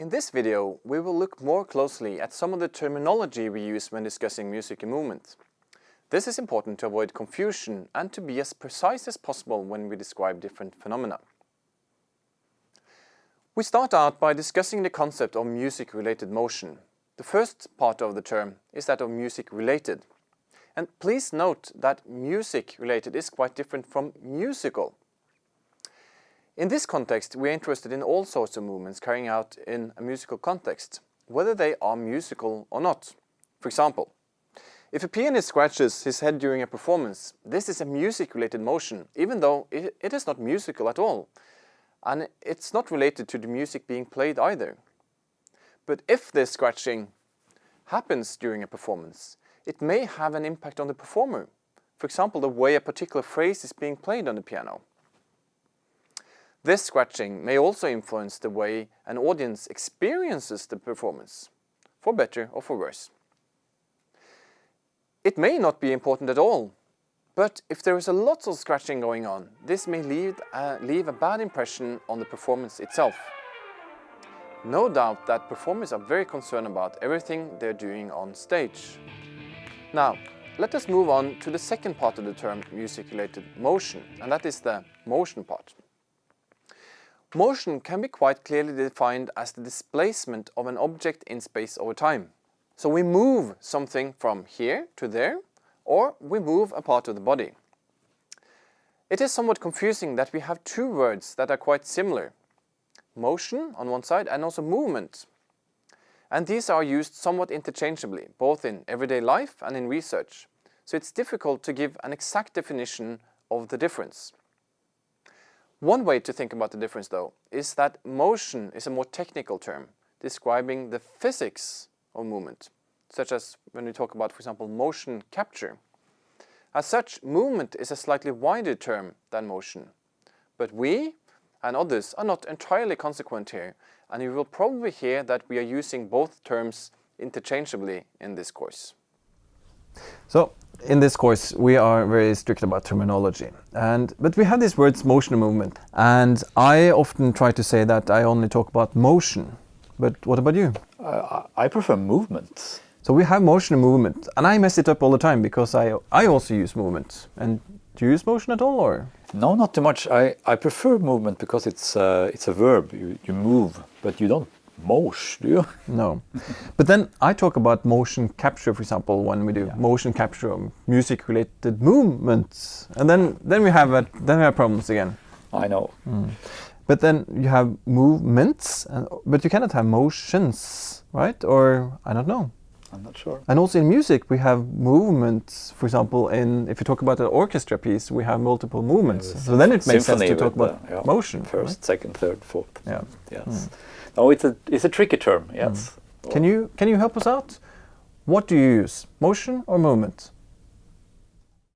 In this video, we will look more closely at some of the terminology we use when discussing music and movement. This is important to avoid confusion and to be as precise as possible when we describe different phenomena. We start out by discussing the concept of music-related motion. The first part of the term is that of music-related. And please note that music-related is quite different from musical. In this context, we are interested in all sorts of movements carrying out in a musical context, whether they are musical or not. For example, if a pianist scratches his head during a performance, this is a music-related motion, even though it is not musical at all. And it's not related to the music being played either. But if this scratching happens during a performance, it may have an impact on the performer. For example, the way a particular phrase is being played on the piano. This scratching may also influence the way an audience experiences the performance, for better or for worse. It may not be important at all, but if there is a lot of scratching going on, this may leave, uh, leave a bad impression on the performance itself. No doubt that performers are very concerned about everything they're doing on stage. Now, let us move on to the second part of the term music-related motion, and that is the motion part. Motion can be quite clearly defined as the displacement of an object in space over time. So we move something from here to there, or we move a part of the body. It is somewhat confusing that we have two words that are quite similar. Motion on one side and also movement. And these are used somewhat interchangeably, both in everyday life and in research. So it's difficult to give an exact definition of the difference. One way to think about the difference though is that motion is a more technical term describing the physics of movement, such as when we talk about, for example, motion capture. As such, movement is a slightly wider term than motion. But we and others are not entirely consequent here, and you will probably hear that we are using both terms interchangeably in this course. So, in this course we are very strict about terminology and but we have these words motion and movement and I often try to say that I only talk about motion but what about you? Uh, I prefer movement. So we have motion and movement and I mess it up all the time because I I also use movement and do you use motion at all or? No, not too much. I, I prefer movement because it's uh, it's a verb. You, you move, but you don't mosh, do you? No. but then I talk about motion capture, for example, when we do yeah. motion capture of music-related movements, and then then we have a, then we have problems again. I know. Mm. But then you have movements, and, but you cannot have motions, right? Or I don't know. I'm not sure. And also in music, we have movements. For example, in if you talk about an orchestra piece, we have multiple movements. Yeah, so then it makes sense to talk about the, yeah, motion. First, right? second, third, fourth. Yeah. Yes. Mm. Oh, it's a it's a tricky term. Yes. Mm. Can you can you help us out? What do you use, motion or movement?